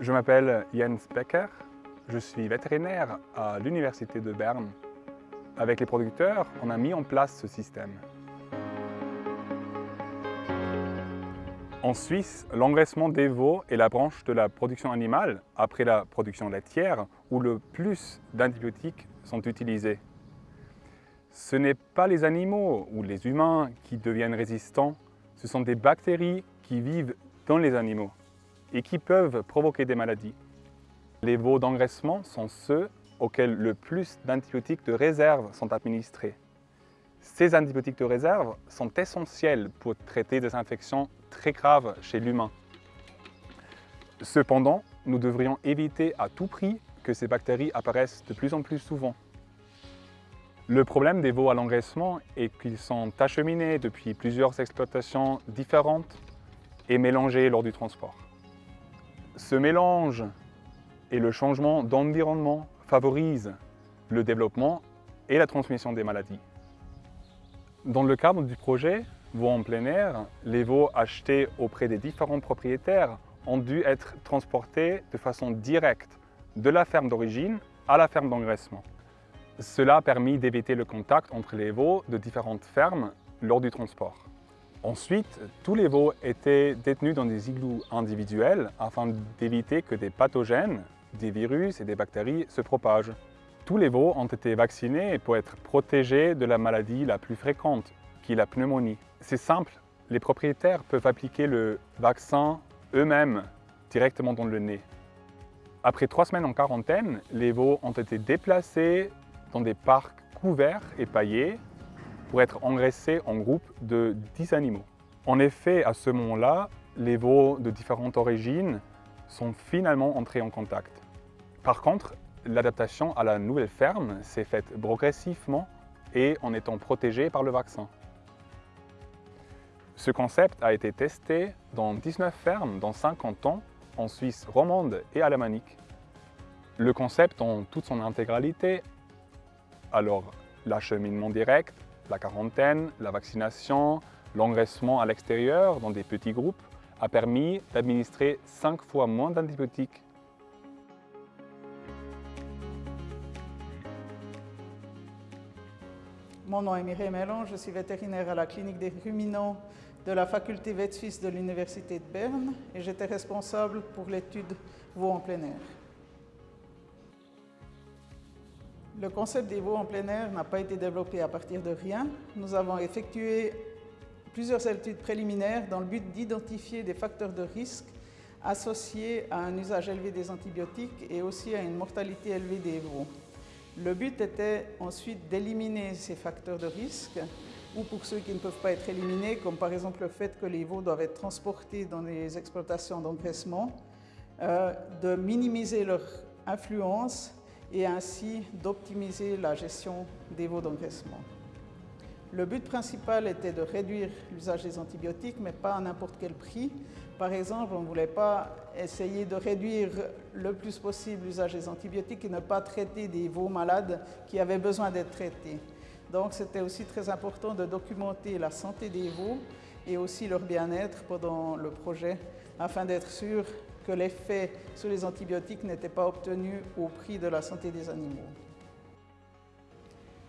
Je m'appelle Jens Becker, je suis vétérinaire à l'Université de Berne. Avec les producteurs, on a mis en place ce système. En Suisse, l'engraissement des veaux est la branche de la production animale, après la production laitière, où le plus d'antibiotiques sont utilisés. Ce n'est pas les animaux ou les humains qui deviennent résistants, ce sont des bactéries qui vivent dans les animaux et qui peuvent provoquer des maladies. Les veaux d'engraissement sont ceux auxquels le plus d'antibiotiques de réserve sont administrés. Ces antibiotiques de réserve sont essentiels pour traiter des infections très graves chez l'humain. Cependant, nous devrions éviter à tout prix que ces bactéries apparaissent de plus en plus souvent. Le problème des veaux à l'engraissement est qu'ils sont acheminés depuis plusieurs exploitations différentes et mélangés lors du transport. Ce mélange et le changement d'environnement favorisent le développement et la transmission des maladies. Dans le cadre du projet Veaux en plein air, les veaux achetés auprès des différents propriétaires ont dû être transportés de façon directe de la ferme d'origine à la ferme d'engraissement. Cela a permis d'éviter le contact entre les veaux de différentes fermes lors du transport. Ensuite, tous les veaux étaient détenus dans des igloos individuels afin d'éviter que des pathogènes, des virus et des bactéries se propagent. Tous les veaux ont été vaccinés pour être protégés de la maladie la plus fréquente, qui est la pneumonie. C'est simple, les propriétaires peuvent appliquer le vaccin eux-mêmes directement dans le nez. Après trois semaines en quarantaine, les veaux ont été déplacés dans des parcs couverts et paillés pour être engraissés en groupe de 10 animaux. En effet, à ce moment-là, les veaux de différentes origines sont finalement entrés en contact. Par contre, l'adaptation à la nouvelle ferme s'est faite progressivement et en étant protégée par le vaccin. Ce concept a été testé dans 19 fermes dans 50 ans en Suisse romande et alémanique. Le concept en toute son intégralité, alors l'acheminement direct, la quarantaine, la vaccination, l'engraissement à l'extérieur dans des petits groupes, a permis d'administrer 5 fois moins d'antibiotiques Mon nom est Mireille Mellon, je suis vétérinaire à la clinique des ruminants de la faculté vet suisse de l'Université de Berne et j'étais responsable pour l'étude veaux en plein air. Le concept des veaux en plein air n'a pas été développé à partir de rien. Nous avons effectué plusieurs études préliminaires dans le but d'identifier des facteurs de risque associés à un usage élevé des antibiotiques et aussi à une mortalité élevée des veaux. Le but était ensuite d'éliminer ces facteurs de risque ou pour ceux qui ne peuvent pas être éliminés, comme par exemple le fait que les veaux doivent être transportés dans les exploitations d'engraissement, euh, de minimiser leur influence et ainsi d'optimiser la gestion des veaux d'engraissement. Le but principal était de réduire l'usage des antibiotiques, mais pas à n'importe quel prix. Par exemple, on ne voulait pas essayer de réduire le plus possible l'usage des antibiotiques et ne pas traiter des veaux malades qui avaient besoin d'être traités. Donc c'était aussi très important de documenter la santé des veaux et aussi leur bien-être pendant le projet afin d'être sûr que l'effet sur les antibiotiques n'était pas obtenu au prix de la santé des animaux.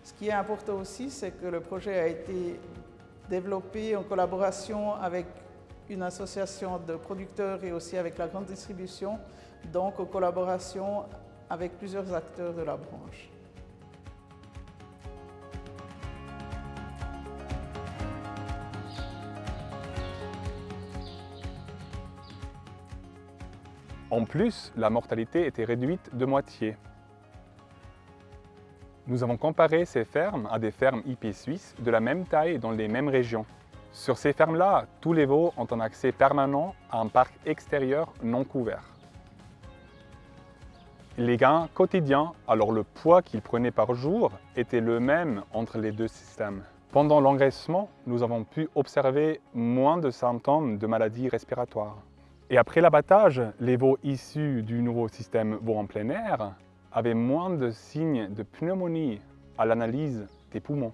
Ce qui est important aussi, c'est que le projet a été développé en collaboration avec une association de producteurs et aussi avec la grande distribution, donc en collaboration avec plusieurs acteurs de la branche. En plus, la mortalité était réduite de moitié. Nous avons comparé ces fermes à des fermes IP suisses de la même taille dans les mêmes régions. Sur ces fermes-là, tous les veaux ont un accès permanent à un parc extérieur non couvert. Les gains quotidiens, alors le poids qu'ils prenaient par jour, était le même entre les deux systèmes. Pendant l'engraissement, nous avons pu observer moins de symptômes de maladies respiratoires. Et après l'abattage, les veaux issus du nouveau système veau en plein air avaient moins de signes de pneumonie à l'analyse des poumons.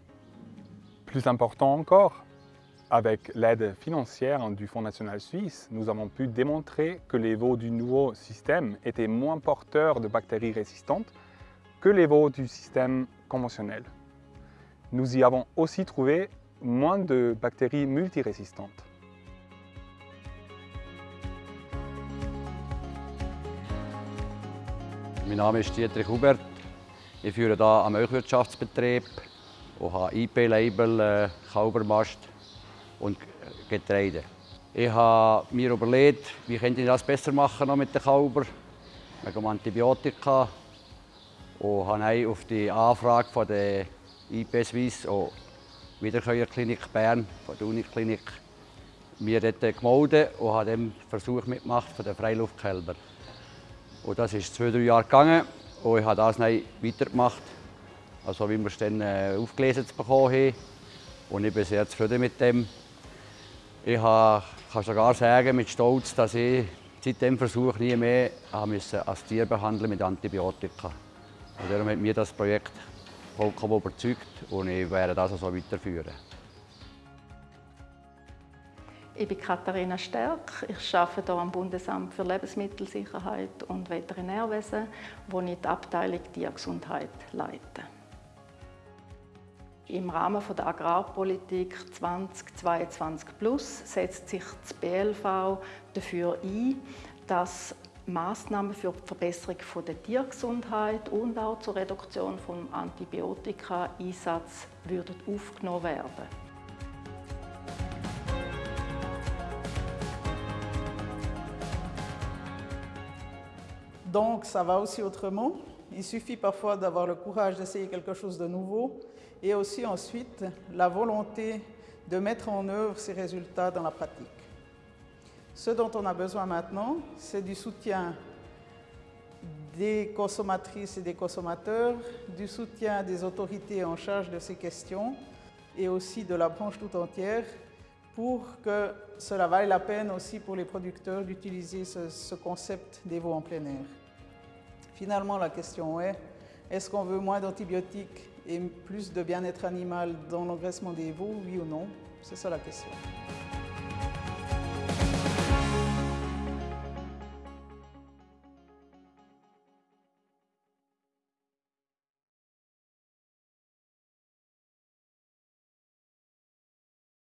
Plus important encore, Avec l'aide financière du Fonds national suisse, nous avons pu démontrer que les veaux du nouveau système étaient moins porteurs de bactéries résistantes que les veaux du système conventionnel. Nous y avons aussi trouvé moins de bactéries multirésistantes. Mein Name ist Dietrich Hubert. Ich führe hier einen Milchwirtschaftsbetrieb und habe IP-Label äh, Kaubermast und Getreide. Ich habe mir überlegt, wie könnte ich das besser machen noch mit den Kalber, wegen Antibiotika. Und habe auf die Anfrage von der IP Suisse und Wiederkäuerklinik Bern, von der Uniklinik, mir dort gemeldet und habe den Versuch mitgemacht von den Freiluftkälber. Und das ist zwei, drei Jahre gegangen und ich habe das dann weitergemacht, also wie wir es dann äh, aufgelesen bekommen haben. Und ich bin sehr zufrieden mit dem. Ich kann sogar sagen mit Stolz, dass ich seit dem Versuch nie mehr als Tier behandeln mit Antibiotika. Und darum hat mir das Projekt vollkommen überzeugt und ich werde das so weiterführen. Ich bin Katharina Stärk. Ich arbeite hier am Bundesamt für Lebensmittelsicherheit und Veterinärwesen, wo ich die Abteilung Tiergesundheit leite. Im Rahmen der Agrarpolitik 2022 Plus setzt sich das BLV dafür ein, dass Maßnahmen für die Verbesserung der Tiergesundheit und auch zur Reduktion des Antibiotika-Einsatz aufgenommen werden. Donc ça va aussi autrement. Il suffit parfois d'avoir le courage d'essayer quelque chose de nouveau et aussi ensuite la volonté de mettre en œuvre ces résultats dans la pratique. Ce dont on a besoin maintenant, c'est du soutien des consommatrices et des consommateurs, du soutien des autorités en charge de ces questions et aussi de la branche tout entière pour que cela vaille la peine aussi pour les producteurs d'utiliser ce, ce, concept des veaux en plein air. Finalement, la question est, est-ce qu'on veut moins d'antibiotiques et plus de bien-être animal dans l'engraissement des veaux, oui ou non? C'est ça la question.